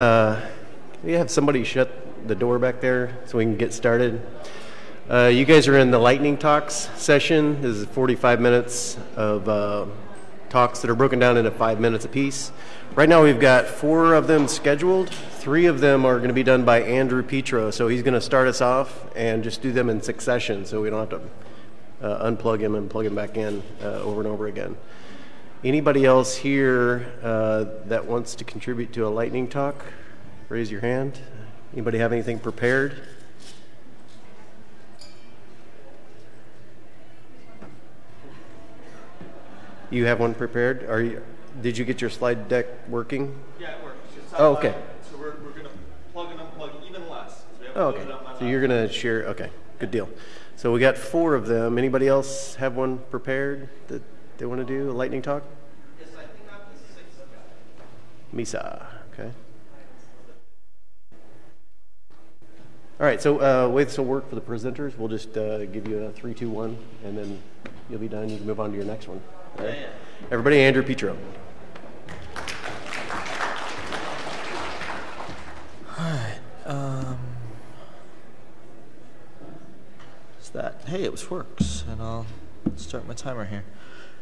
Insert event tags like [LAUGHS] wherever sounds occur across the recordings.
Uh, you have somebody shut the door back there so we can get started? Uh, you guys are in the lightning talks session. This is 45 minutes of uh, talks that are broken down into five minutes apiece. Right now, we've got four of them scheduled. Three of them are going to be done by Andrew Petro, so he's going to start us off and just do them in succession, so we don't have to uh, unplug him and plug him back in uh, over and over again. Anybody else here uh, that wants to contribute to a lightning talk? Raise your hand. Anybody have anything prepared? You have one prepared? Are you? Did you get your slide deck working? Yeah, it works. Oh, okay. So we're, we're going to plug and unplug even less. 'cause we haven't Oh, okay. So you're going to share? Okay, good deal. So we got four of them. Anybody else have one prepared that they want to do a lightning talk? Yes, I think I'm the sixth guy. Misagh. Okay. All right. So uh, way this will work for the presenters. We'll just uh, give you a three, two, one, and then you'll be done. You can move on to your next one. All right. Yeah, yeah. Everybody, Andrew Petro. Um, is that? Hey, it was works, and I'll start my timer here.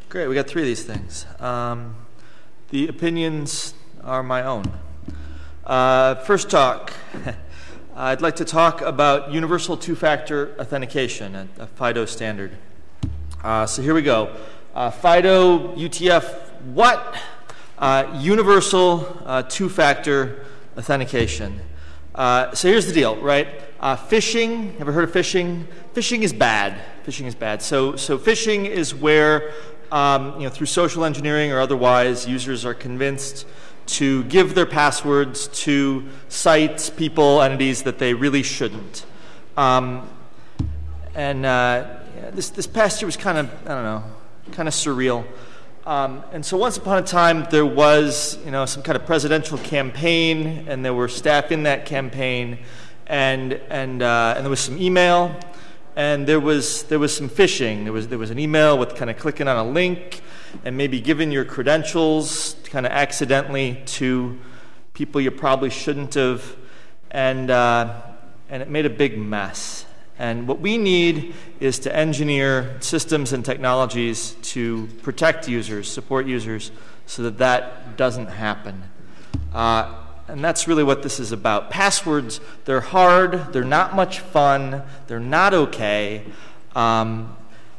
Great, we got three of these things. Um, the opinions are my own. Uh, first talk. [LAUGHS] I'd like to talk about universal two-factor authentication, a, a FIDO standard. Uh, so here we go. Uh, FIDO U2F what? Uh, universal uh, two-factor authentication. Uh, so here's the deal, right? Phishing. Ever heard of phishing? Phishing is bad. Phishing is bad. So so phishing is where um, you know through social engineering or otherwise users are convinced to give their passwords to sites, people, entities that they really shouldn't. Um, and uh, this this past year was kind of I don't know, kind of surreal. Um, and so once upon a time there was you know some kind of presidential campaign, and there were staff in that campaign, and and uh, and there was some email, and there was there was some phishing. There was there was an email with kind of clicking on a link, and maybe giving your credentials kind of accidentally to people you probably shouldn't have, and uh, and it made a big mess. And what we need is to engineer systems and technologies to protect users, support users, so that that doesn't happen. Uh, and that's really what this is about. Passwords, they're hard, they're not much fun, they're not okay. Um,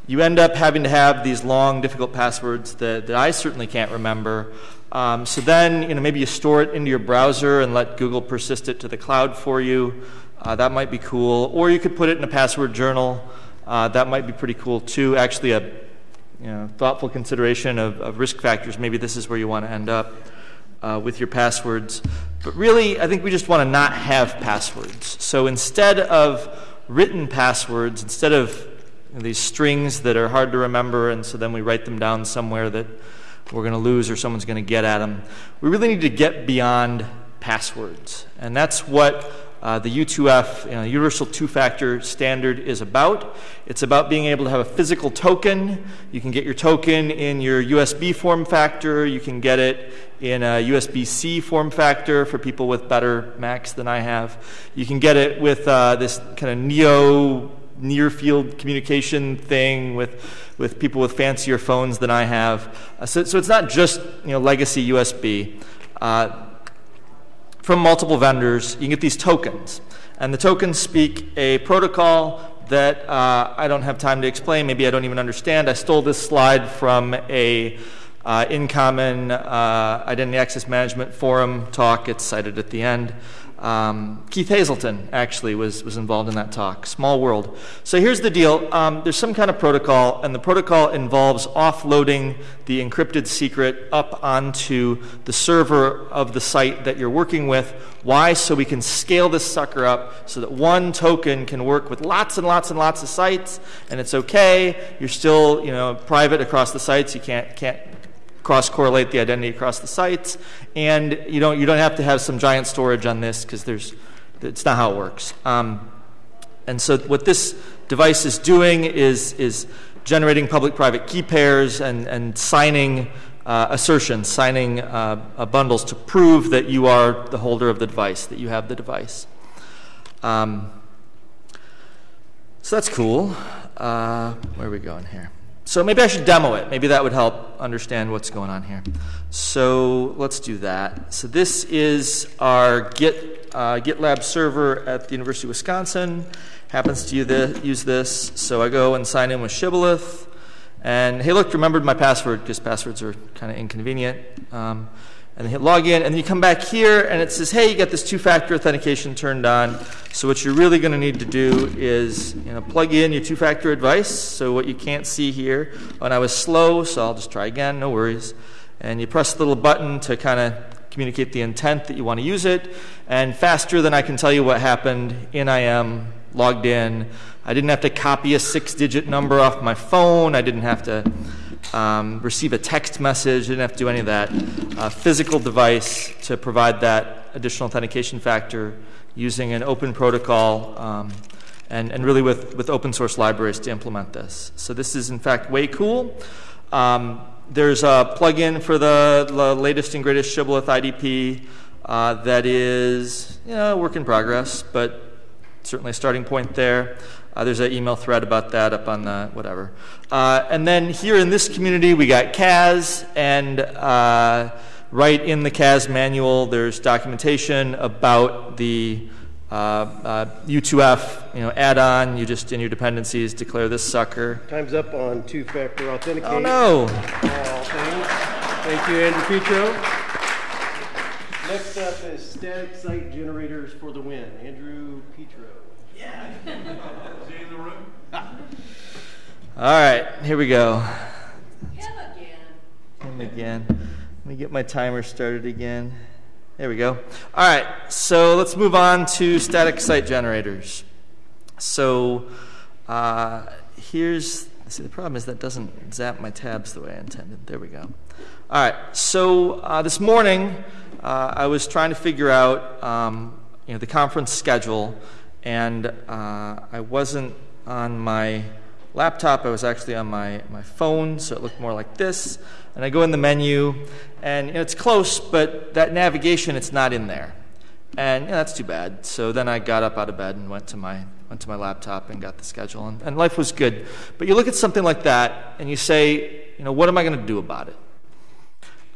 you end up having to have these long, difficult passwords that, that I certainly can't remember. Um, so then, you know, maybe you store it into your browser and let Google persist it to the cloud for you. Uh, that might be cool. Or you could put it in a password journal. Uh, that might be pretty cool too. Actually, a you know, thoughtful consideration of, of risk factors. Maybe this is where you want to end up uh, with your passwords. But really, I think we just want to not have passwords. So instead of written passwords, instead of these strings that are hard to remember, and so then we write them down somewhere that we're going to lose or someone's going to get at them, we really need to get beyond passwords. And that's what uh, the U2F, you know, Universal Two Factor Standard, is about. It's about being able to have a physical token. You can get your token in your USB form factor, you can get it in a USB C form factor for people with better Macs than I have. You can get it with uh, this kind of Neo near field communication thing with, with people with fancier phones than I have. Uh, so, so it's not just you know, legacy USB. Uh, from multiple vendors, you can get these tokens. And the tokens speak a protocol that uh, I don't have time to explain. Maybe I don't even understand. I stole this slide from a uh, InCommon uh, Identity Access Management Forum talk. It's cited at the end. Um, Keith Hazelton actually was, was involved in that talk. Small world. So here's the deal um, there's some kind of protocol, and the protocol involves offloading the encrypted secret up onto the server of the site that you're working with. Why? So we can scale this sucker up so that one token can work with lots and lots and lots of sites, and it's okay. You're still you know, private across the sites. You can't, can't cross correlate the identity across the sites, and you don't you don't have to have some giant storage on this because there's it's not how it works. Um, and so what this device is doing is is generating public-private key pairs and and signing uh, assertions, signing uh, uh, bundles to prove that you are the holder of the device, that you have the device. Um, so that's cool. Uh, where are we going here? So maybe I should demo it. Maybe that would help understand what's going on here. So let's do that. So this is our Git uh, GitLab server at the University of Wisconsin. Happens to use this. So I go and sign in with Shibboleth. And hey, look, remembered my password because passwords are kind of inconvenient. Um, and then hit login, and then you come back here, and it says, hey, you got this two-factor authentication turned on. So what you're really going to need to do is you know, plug in your two-factor advice. So what you can't see here, and I was slow, so I'll just try again, no worries. And you press the little button to kind of communicate the intent that you want to use it. And faster than I can tell you what happened, in I am, logged in. I didn't have to copy a six-digit number off my phone. I didn't have to um, receive a text message, didn't have to do any of that. Uh, physical device to provide that additional authentication factor using an open protocol um, and, and really with, with open source libraries to implement this. So this is in fact way cool. Um, there's a plugin for the, the, latest and greatest Shibboleth IDP uh, that is you know, work in progress, but certainly a starting point there. Uh, there's an email thread about that up on the whatever. Uh, and then here in this community, we got CAS, and uh, right in the CAS manual, there's documentation about the U2F uh, you know, add-on. You just in your dependencies declare this sucker. Time's up on two-factor authentication. Oh no! Thank you, Andrew Petro. Next up is static site generators for the win. Andrew Petro. Yeah. [LAUGHS] [LAUGHS] All right, here we go. Him again. Him again. Let me get my timer started again. There we go. All right, so let's move on to static site generators. So uh, here's, see, the problem is that doesn't zap my tabs the way I intended. There we go. All right, so uh, this morning uh, I was trying to figure out um, you know, the conference schedule, and uh, I wasn't on my laptop. I was actually on my, my phone, so it looked more like this. And I go in the menu, and you know, it's close, but that navigation, it's not in there. And you know, that's too bad. So then I got up out of bed and went to my, went to my laptop and got the schedule, and, and life was good. But you look at something like that, and you say, you know, what am I going to do about it?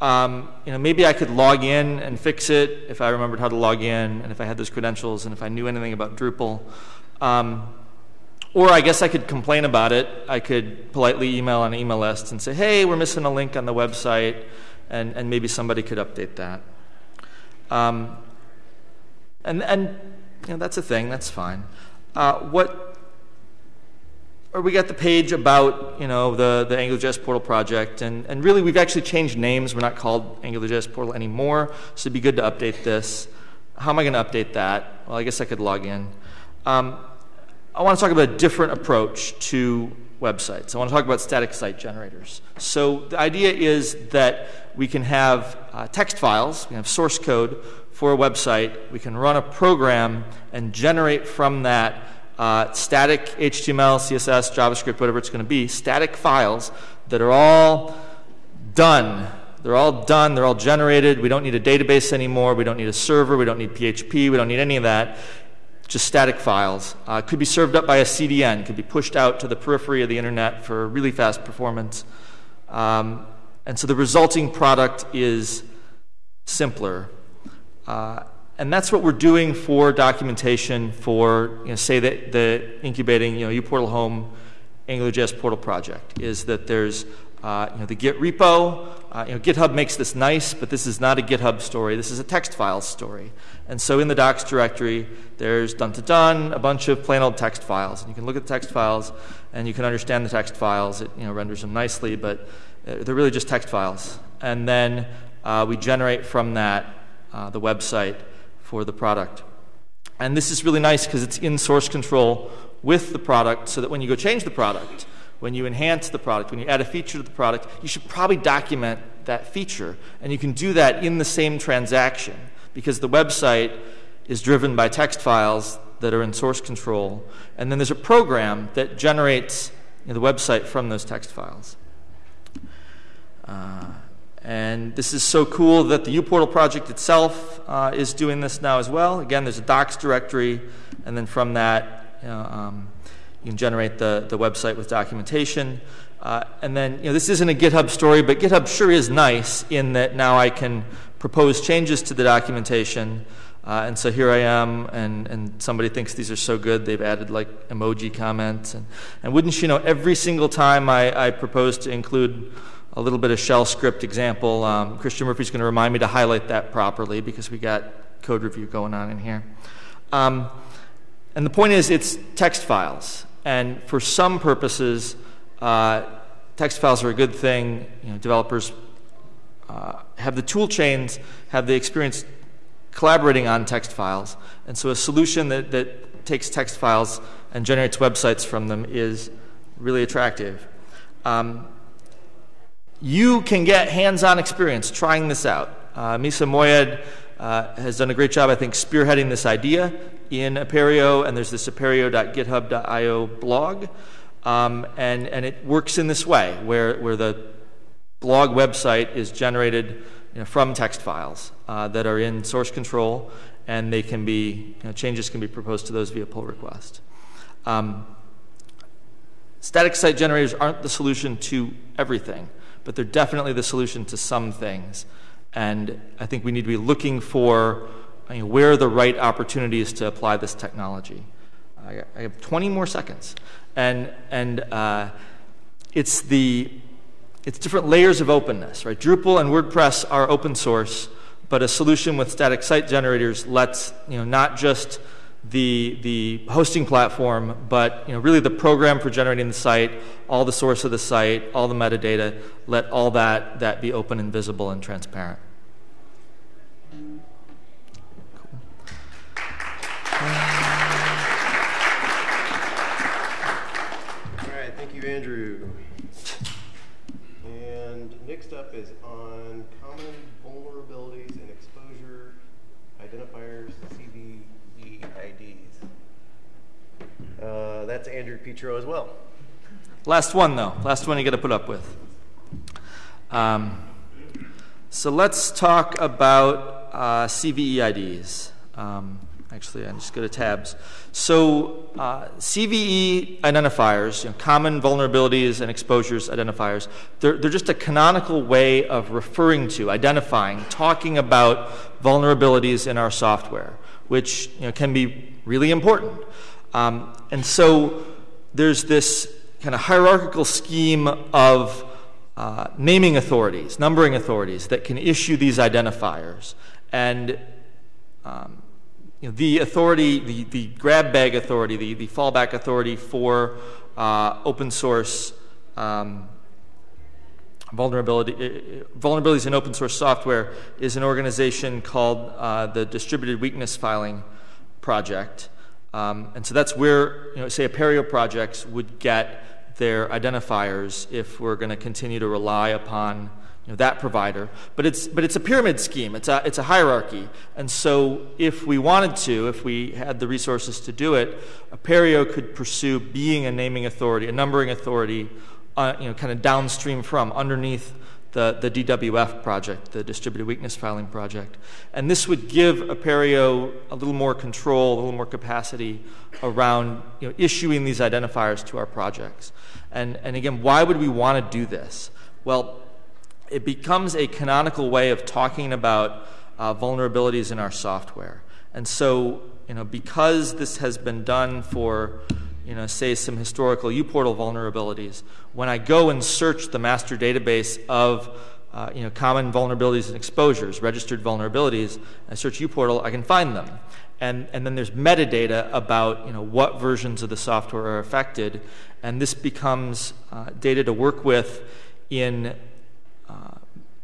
Um, you know, maybe I could log in and fix it if I remembered how to log in, and if I had those credentials, and if I knew anything about Drupal. Um, or I guess I could complain about it. I could politely email an email list and say, hey, we're missing a link on the website, and, and maybe somebody could update that. Um, and and you know, that's a thing, that's fine. Uh, what or we got the page about you know the, the AngularJS portal project, and, and really we've actually changed names. We're not called AngularJS portal anymore, so it'd be good to update this. How am I going to update that? Well, I guess I could log in. Um, I want to talk about a different approach to websites. I want to talk about static site generators. So the idea is that we can have uh, text files, we have source code for a website, we can run a program and generate from that uh, static HTML, CSS, JavaScript, whatever it's going to be, static files that are all done. They're all done, they're all generated. We don't need a database anymore, we don't need a server, we don't need PHP, we don't need any of that just static files. Uh, could be served up by a CDN, could be pushed out to the periphery of the internet for really fast performance. Um, and so the resulting product is simpler. Uh, and that's what we're doing for documentation for, you know, say, the, the incubating, you know, uPortal Home AngularJS portal project, is that there's uh, you know, the Git repo, uh, you know, GitHub makes this nice, but this is not a GitHub story. This is a text file story. And so in the docs directory, there's done to done, a bunch of plain old text files. And you can look at the text files and you can understand the text files. It you know, renders them nicely, but uh, they're really just text files. And then uh, we generate from that uh, the website for the product. And this is really nice because it's in source control with the product so that when you go change the product, when you enhance the product, when you add a feature to the product, you should probably document that feature. And you can do that in the same transaction because the website is driven by text files that are in source control. And then there's a program that generates you know, the website from those text files. Uh, and this is so cool that the uPortal project itself uh, is doing this now as well. Again, there's a docs directory, and then from that, you, know, um, you can generate the, the website with documentation. Uh, and then, you know, this isn't a GitHub story, but GitHub sure is nice in that now I can propose changes to the documentation. Uh, and so here I am, and, and somebody thinks these are so good, they've added like emoji comments. And, and wouldn't you know, every single time I, I propose to include a little bit of shell script example, um, Christian Murphy's going to remind me to highlight that properly because we got code review going on in here. Um, and the point is, it's text files. And for some purposes, uh, text files are a good thing. You know, developers uh, have the tool chains, have the experience collaborating on text files. And so a solution that, that takes text files and generates websites from them is really attractive. Um, you can get hands-on experience trying this out. Uh, Misagh Moayyed uh, has done a great job, I think, spearheading this idea in Apereo, and there's this apereo.github.io blog. Um, and, and it works in this way, where, where the blog website is generated you know, from text files uh, that are in source control, and they can be you know, changes can be proposed to those via pull request. Um, static site generators aren't the solution to everything, but they're definitely the solution to some things. And I think we need to be looking for I mean, where are the right opportunities to apply this technology. I, I have 20 more seconds, and and uh, it's the it's different layers of openness, right? Drupal and WordPress are open source, but a solution with static site generators lets, you know, not just the, the hosting platform, but you know, really the program for generating the site, all the source of the site, all the metadata, let all that, that be open and visible and transparent. Andrew. And next up is on common vulnerabilities and exposure identifiers, CVE IDs. Uh, that's Andrew Petro as well. Last one, though. Last one you got to put up with. Um, so let's talk about uh, CVE IDs. Um, actually, I just go to tabs. So uh, CVE identifiers, you know, common vulnerabilities and exposures identifiers, they're, they're just a canonical way of referring to, identifying, talking about vulnerabilities in our software, which you know, can be really important. Um, and so there's this kind of hierarchical scheme of uh, naming authorities, numbering authorities that can issue these identifiers. And um, you know, the authority, the, the grab bag authority, the, the fallback authority for uh, open source um, vulnerability, uh, vulnerabilities in open source software is an organization called uh, the Distributed Weakness Filing Project. Um, and so that's where, you know, say, Apereo projects would get their identifiers if we're going to continue to rely upon you know, that provider. But it's, but it's a pyramid scheme, it's a, it's a hierarchy. And so if we wanted to, if we had the resources to do it, Apereo could pursue being a naming authority, a numbering authority, uh, you know, kind of downstream from, underneath the, the DWF project, the Distributed Weakness Filing project. And this would give Apereo a little more control, a little more capacity around you know, issuing these identifiers to our projects. And, and again, why would we want to do this? Well, it becomes a canonical way of talking about uh, vulnerabilities in our software. And so, you know, because this has been done for, you know, say some historical uPortal vulnerabilities, when I go and search the master database of uh, you know, common vulnerabilities and exposures, registered vulnerabilities, I search uPortal, I can find them. And, and then there's metadata about you know, what versions of the software are affected, and this becomes uh, data to work with in uh,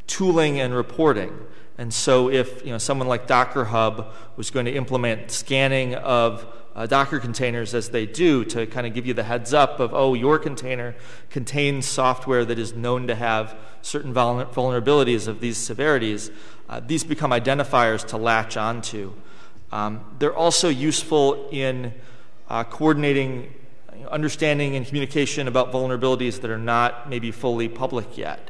tooling and reporting. And so, if you know, someone like Docker Hub was going to implement scanning of uh, Docker containers as they do to kind of give you the heads up of, oh, your container contains software that is known to have certain vulnerabilities of these severities, uh, these become identifiers to latch onto. Um, they're also useful in uh, coordinating understanding and communication about vulnerabilities that are not maybe fully public yet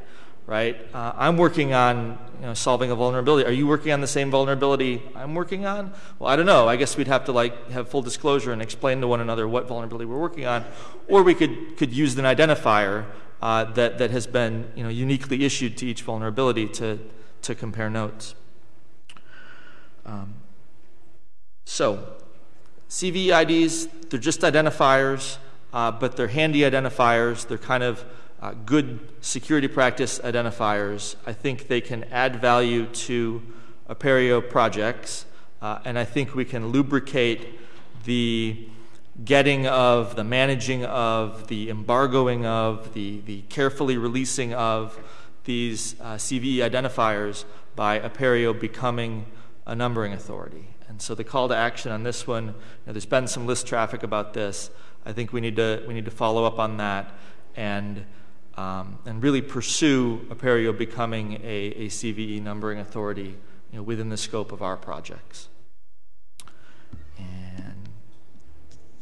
right? Uh, I'm working on you know, solving a vulnerability. Are you working on the same vulnerability I'm working on? Well, I don't know. I guess we'd have to like have full disclosure and explain to one another what vulnerability we're working on, or we could could use an identifier uh, that that has been you know uniquely issued to each vulnerability to to compare notes. Um, so, CVE IDs, they're just identifiers, uh, but they're handy identifiers. They're kind of uh, good security practice identifiers. I think they can add value to Apereo projects, uh, and I think we can lubricate the getting of, the managing of, the embargoing of, the, the carefully releasing of these uh, CVE identifiers by Apereo becoming a numbering authority. And so the call to action on this one, you know, there's been some list traffic about this. I think we need to we need to follow up on that and um, and really pursue Apereo becoming a, a CVE numbering authority you know, within the scope of our projects. And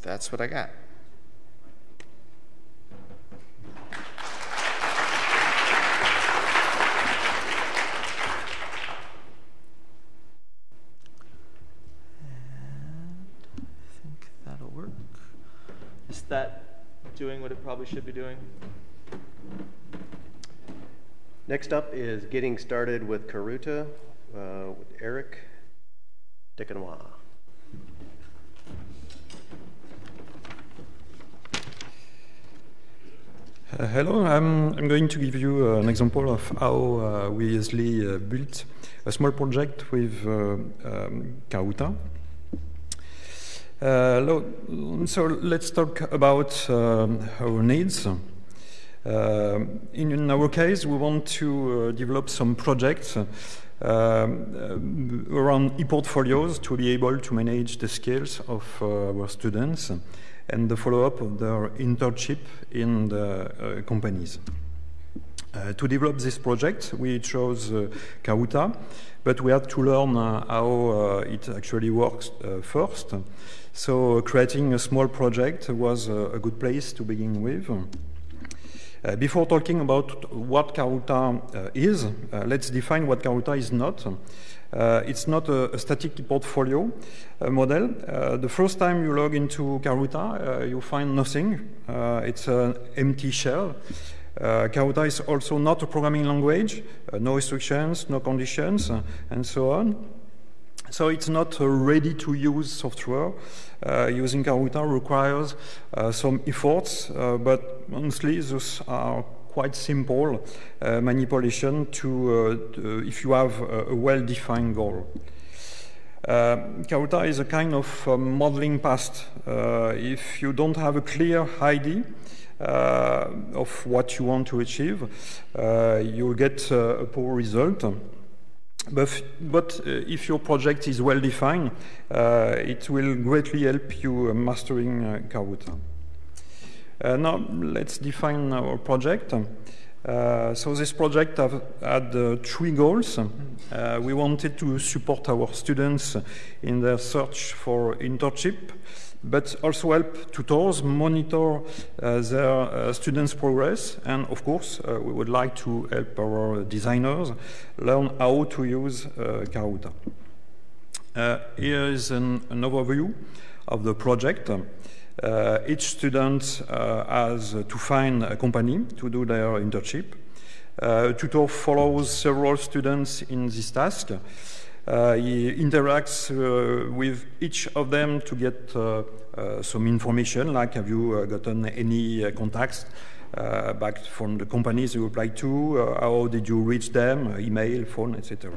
that's what I got. And I think that'll work. Is that doing what it probably should be doing? Next up is getting started with Karuta uh, with Eric Dekanois. Uh, hello, I'm, I'm, going to give you uh, an example of how uh, we easily uh, built a small project with uh, um, Karuta. So let's talk about um, our needs. Uh, in, our case, we want to uh, develop some projects um, around e-portfolios to be able to manage the skills of our students and the follow-up of their internship in the companies. Uh, to develop this project, we chose uh, Karuta, but we had to learn uh, how it actually works first. So creating a small project was a, good place to begin with. Uh, before talking about what Karuta uh, is, uh, let's define what Karuta is not. Uh, it's not a, a static portfolio uh, model. Uh, the first time you log into Karuta, you find nothing. it's an empty shell. Karuta is also not a programming language, no restrictions, no conditions, and so on. So it's not a ready-to-use software. Uh, using Karuta requires uh, some efforts, uh, but honestly, those are quite simple uh, manipulation to, to, if you have a, a well-defined goal. Uh, Karuta is a kind of uh, modeling past. Uh, if you don't have a clear idea, uh, of what you want to achieve, uh, you'll get a poor result. But, but uh, if your project is well defined, uh, it will greatly help you uh, mastering uh. Uh, now let's define our project. Uh, so this project have, had three goals. we wanted to support our students in their search for internship but also help tutors monitor uh, their uh, students' progress. And of course, uh, we would like to help our designers learn how to use Karuta. here is an, an, overview of the project. Uh, each student uh, has to find a company to do their internship. Tutor follows several students in this task. Uh, he interacts uh, with each of them to get uh, some information, like have you gotten any contacts uh, back from the companies you applied to, uh, how did you reach them, uh, email, phone, etc.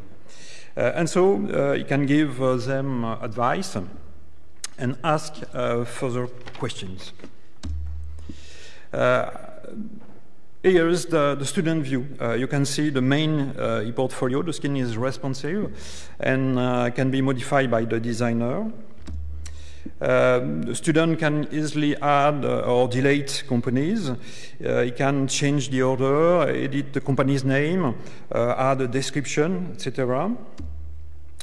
and so he can give them advice and ask further questions. Here is the, the student view. Uh, you can see the main uh, e-portfolio. The skin is responsive and uh, can be modified by the designer. Um, the student can easily add uh, or delete companies. Uh, he can change the order, edit the company's name, uh, add a description, etc.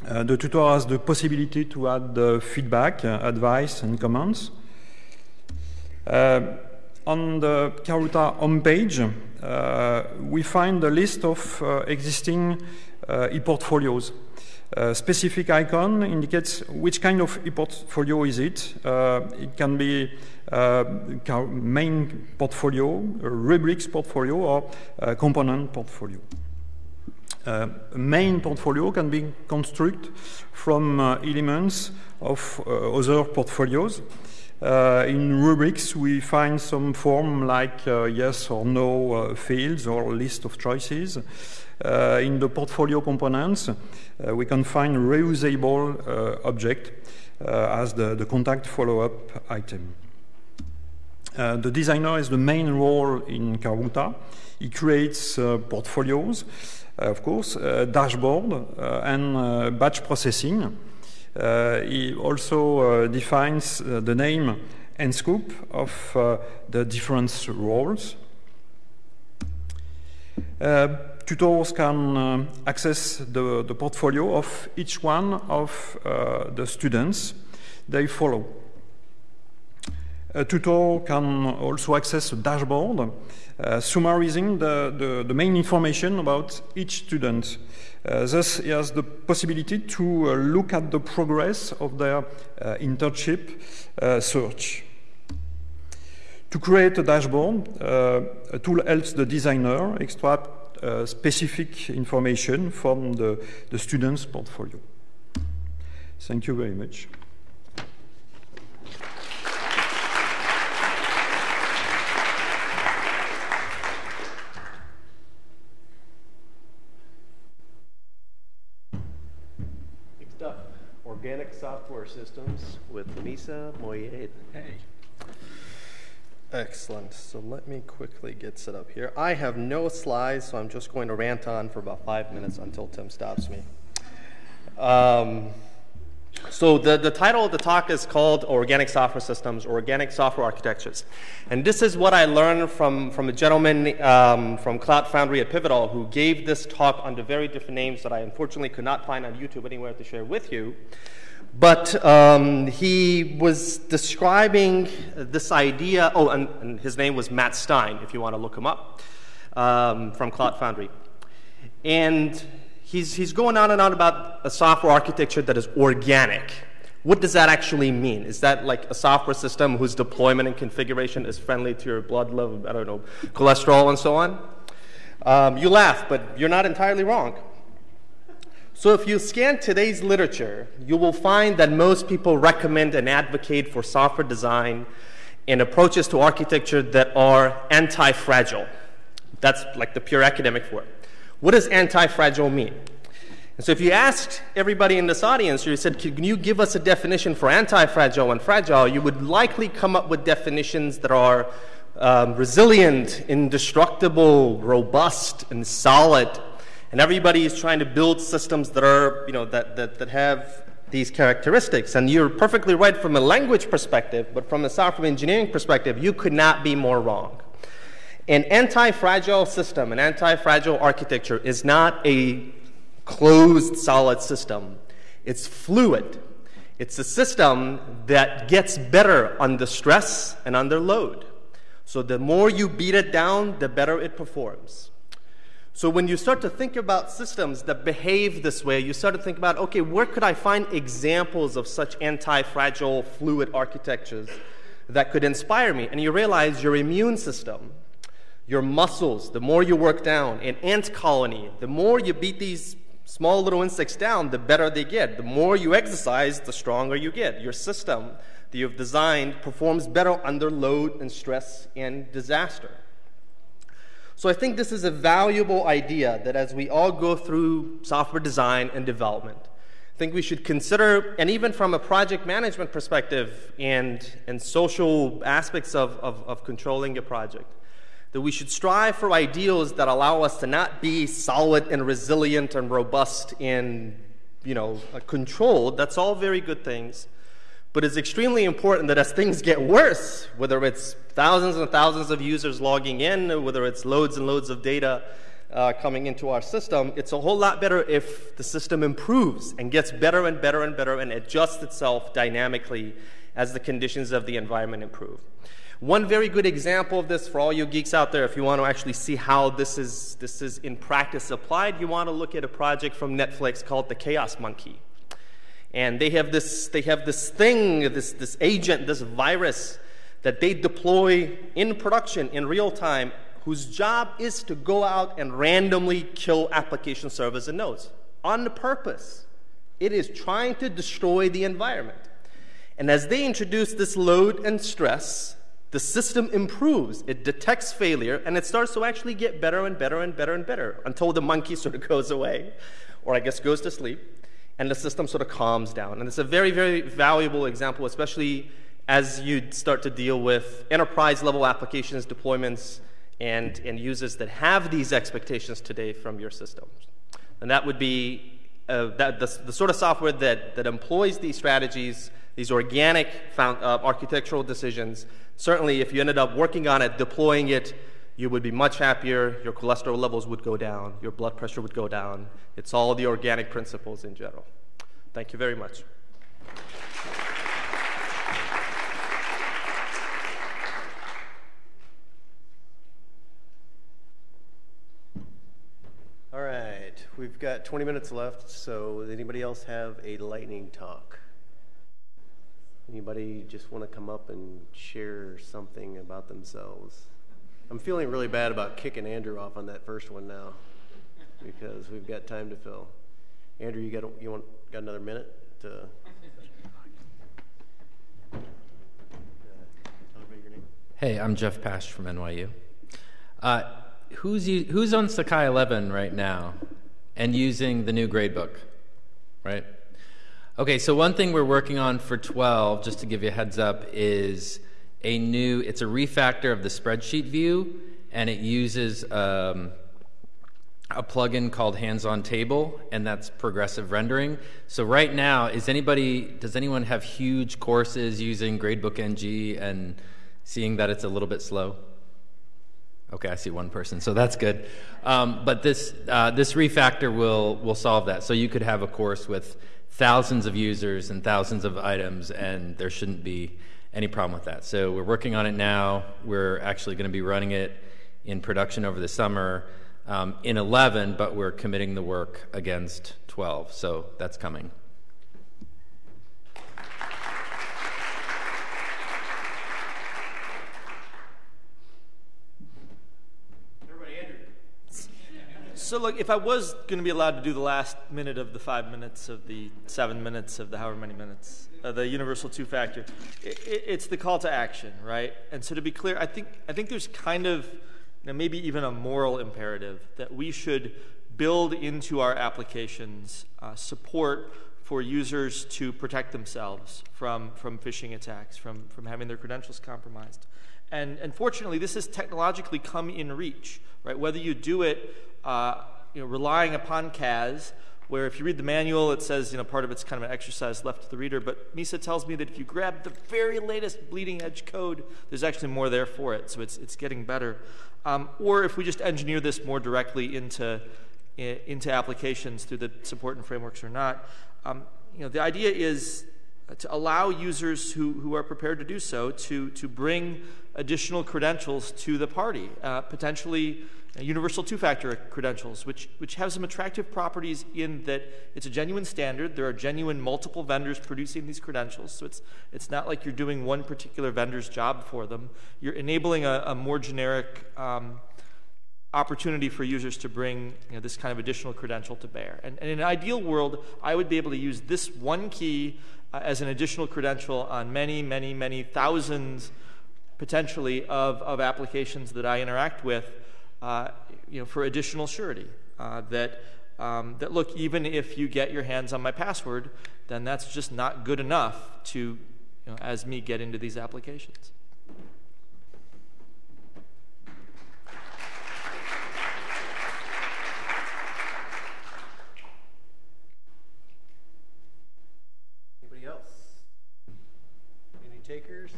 the tutor has the possibility to add feedback, advice, and comments. On the Karuta homepage, uh, we find a list of uh, existing uh, e-portfolios. A specific icon indicates which kind of e-portfolio is it. Uh, it can be uh, main portfolio, rubrics portfolio, or a component portfolio. Uh, main portfolio can be constructed from uh, elements of other portfolios. Uh, in rubrics, we find some form like uh, yes or no uh, fields or list of choices. in the portfolio components, we can find reusable object as the, the contact follow-up item. the designer has the main role in Karuta. He creates portfolios uh, of course, uh, dashboard uh, and batch processing. Uh, he also uh, defines uh, the name and scope of the different roles. tutors can uh, access the, the, portfolio of each one of uh, the students they follow. A tutor can also access a dashboard uh, summarizing the, the, the, main information about each student. Uh, thus, he has the possibility to uh, look at the progress of their uh, internship uh, search. To create a dashboard, uh, a tool helps the designer extract specific information from the, the student's portfolio. Thank you very much. Organic Software Systems with Misagh Moayyed. Hey. Excellent. So let me quickly get set up here. I have no slides, so I'm just going to rant on for about five minutes until Tim stops me. Um, so the, the title of the talk is called Organic Software Systems, Organic Software Architectures. And this is what I learned from, from a gentleman um, from Cloud Foundry at Pivotal who gave this talk under very different names that I unfortunately could not find on YouTube anywhere to share with you. But um, he was describing this idea, oh, and, and, his name was Matt Stine, if you want to look him up, um, from Cloud Foundry. And he's, he's going on and on about a software architecture that is organic. What does that actually mean? Is that like a software system whose deployment and configuration is friendly to your blood level, I don't know, cholesterol and so on? Um, you laugh, but you're not entirely wrong. So if you scan today's literature, you will find that most people recommend and advocate for software design and approaches to architecture that are anti-fragile. That's like the pure academic word. What does anti-fragile mean? And so if you asked everybody in this audience, you said, can you give us a definition for anti-fragile and fragile, you would likely come up with definitions that are um, resilient, indestructible, robust, and solid. And everybody is trying to build systems that are, you know, that, that, that have these characteristics. And you're perfectly right from a language perspective, but from a software engineering perspective, you could not be more wrong. An anti-fragile system, an anti-fragile architecture is not a closed solid system. It's fluid. It's a system that gets better under stress and under load. So the more you beat it down, the better it performs. So when you start to think about systems that behave this way, you start to think about, okay, where could I find examples of such anti-fragile fluid architectures that could inspire me? And you realize your immune system your muscles, the more you work down. An ant colony, the more you beat these small little insects down, the better they get. The more you exercise, the stronger you get. Your system that you've designed performs better under load and stress and disaster. So I think this is a valuable idea that as we all go through software design and development, I think we should consider, and even from a project management perspective and, and social aspects of, of, of controlling a project, that we should strive for ideals that allow us to not be solid and resilient and robust and you know controlled that's all very good things. But it's extremely important that as things get worse whether it's thousands and thousands of users logging in whether it's loads and loads of data uh, coming into our system it's a whole lot better if the system improves and gets better and better and better and adjusts itself dynamically as the conditions of the environment improve One very good example of this for all you geeks out there, if you want to actually see how this is, this is in practice applied, you want to look at a project from Netflix called The Chaos Monkey. And they have this, they have this thing, this, this agent, this virus that they deploy in production in real time whose job is to go out and randomly kill application servers and nodes on purpose. It is trying to destroy the environment. And as they introduce this load and stress, the system improves. It detects failure and it starts to actually get better and better and better and better until the monkey [LAUGHS] sort of goes away, or I guess goes to sleep, and the system sort of calms down. And it's a very, very valuable example, especially as you start to deal with enterprise level applications, deployments, and, and users that have these expectations today from your systems. And that would be uh, that, the, the, sort of software that, that employs these strategies, these organic found, uh, architectural decisions. Certainly, if you ended up working on it, deploying it, you would be much happier. Your cholesterol levels would go down. Your blood pressure would go down. It's all the organic principles in general. Thank you very much. All right, we've got 20 minutes left, so anybody else have a lightning talk? Anybody just want to come up and share something about themselves? I'm feeling really bad about kicking Andrew off on that first one now because we've got time to fill. Andrew, you got you want got another minute to Hey, I'm Jeff Pash from NYU. Uh, who's who's on Sakai 11 right now and using the new gradebook, right? Okay, so one thing we're working on for 12, just to give you a heads up, is a new. It's a refactor of the spreadsheet view, and it uses um, a plugin called Handsontable, and that's progressive rendering. So right now, is anybody? Does anyone have huge courses using Gradebook NG and seeing that it's a little bit slow? Okay, I see one person, so that's good. Um, but this uh, this refactor will will solve that. So you could have a course with thousands of users and thousands of items, and there shouldn't be any problem with that. So we're working on it now. We're actually going to be running it in production over the summer um, in 11, but we're committing the work against 12. So that's coming. So, look, if I was going to be allowed to do the last minute of the five minutes of the seven minutes of the however many minutes, uh, the universal two factor, it, it's the call to action, right? And so, to be clear, I think I think there's kind of you know, maybe even a moral imperative that we should build into our applications uh, support for users to protect themselves from from phishing attacks, from from having their credentials compromised. And, and fortunately, this has technologically come in reach, right? Whether you do it uh, you know, relying upon CAS, where if you read the manual, it says, you know, part of it's kind of an exercise left to the reader, but Misagh tells me that if you grab the very latest bleeding edge code, there's actually more there for it, so it's, it's getting better. Um, or if we just engineer this more directly into, into applications through the support and frameworks or not, um, you know, the idea is to allow users who, who are prepared to do so to, to bring additional credentials to the party, uh, potentially universal two-factor credentials, which, which have some attractive properties in that it's a genuine standard. There are genuine multiple vendors producing these credentials, so it's, it's not like you're doing one particular vendor's job for them. You're enabling a, a more generic um, opportunity for users to bring you know, this kind of additional credential to bear. And, and, in an ideal world, I would be able to use this one key uh, as an additional credential on many, many, many thousands potentially of, of applications that I interact with uh, you know, for additional surety. Uh, that, um, that look, even if you get your hands on my password, then that's just not good enough to, you know, as me get into these applications. Anybody else? Takers?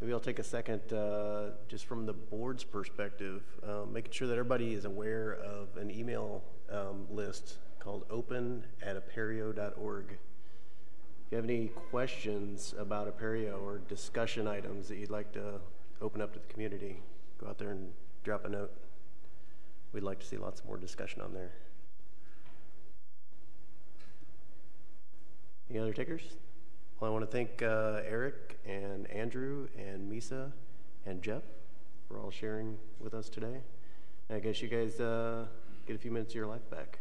Maybe I'll take a second, uh, just from the board's perspective, um, making sure that everybody is aware of an email um, list called open at apereo.org. If you have any questions about Apereo or discussion items that you'd like to open up to the community, go out there and drop a note. We'd like to see lots more discussion on there. Any other takers? Well, I want to thank uh, Eric and Andrew and Misagh and Jeff for all sharing with us today. I guess you guys uh, get a few minutes of your life back.